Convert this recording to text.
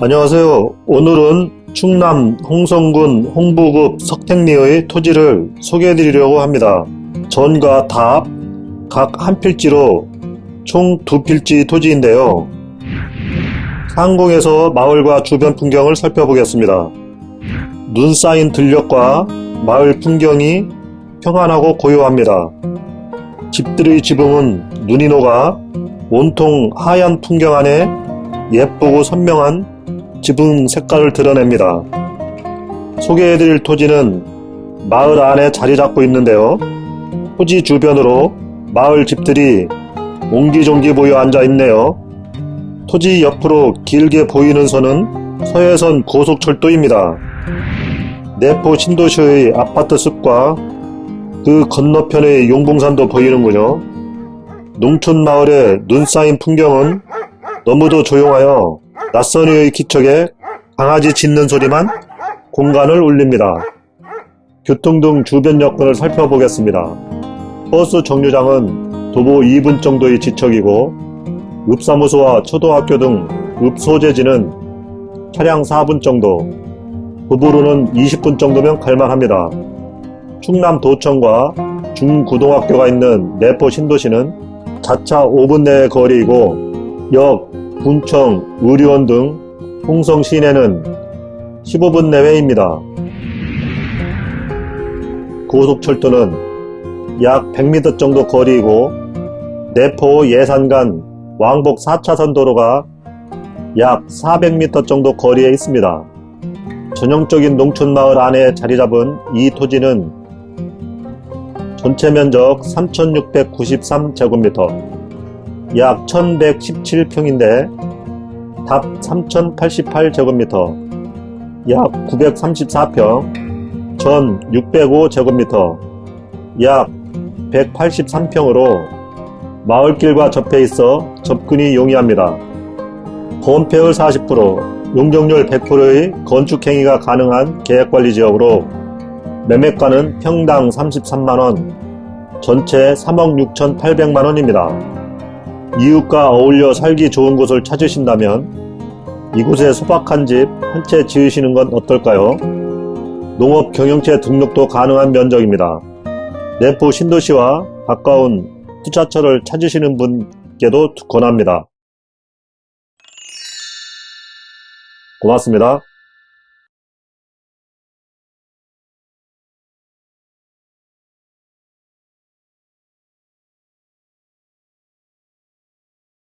안녕하세요. 오늘은 충남 홍성군 홍부급 석택리의 토지를 소개해 드리려고 합니다. 전과 답, 각 한 필지로 총 두 필지 토지인데요. 상공에서 마을과 주변 풍경을 살펴보겠습니다. 눈 쌓인 들녘과 마을 풍경이 평안하고 고요합니다. 집들의 지붕은 눈이 녹아 온통 하얀 풍경 안에 예쁘고 선명한 지붕 색깔을 드러냅니다. 소개해드릴 토지는 마을 안에 자리 잡고 있는데요. 토지 주변으로 마을 집들이 옹기종기 모여 앉아 있네요. 토지 옆으로 길게 보이는 선은 서해선 고속철도입니다. 내포 신도시의 아파트 숲과 그 건너편의 용봉산도 보이는군요. 농촌 마을의 눈 쌓인 풍경은 너무도 조용하여 낯선 이의 기척에 강아지 짖는 소리만 공간을 울립니다. 교통 등 주변 여건을 살펴보겠습니다. 버스 정류장은 도보 2분 정도의 지척이고 읍사무소와 초등학교 등 읍소재지는 차량 4분 정도, 도보로는 20분 정도면 갈만합니다. 충남도청과 중고등학교가 있는 내포 신도시는 자차 5분 내의 거리이고 역, 군청, 의료원 등 홍성 시내는 15분 내외입니다. 고속철도는 약 100m 정도 거리이고 내포 예산간 왕복 4차선 도로가 약 400m 정도 거리에 있습니다. 전형적인 농촌마을 안에 자리잡은 이 토지는 전체 면적 3693제곱미터 약 1117평인데 답 3088제곱미터 약 934평 전 605제곱미터 약 183평으로 마을길과 접해 있어 접근이 용이합니다. 건폐율 40%, 용적률 100%의 건축행위가 가능한 계획관리지역으로 매매가는 평당 33만원, 전체 3억 6천8백만원입니다. 이웃과 어울려 살기 좋은 곳을 찾으신다면 이곳에 소박한 집 한 채 지으시는 건 어떨까요? 농업 경영체 등록도 가능한 면적입니다. 내포 신도시와 가까운 투자처를 찾으시는 분께도 권합니다. 고맙습니다.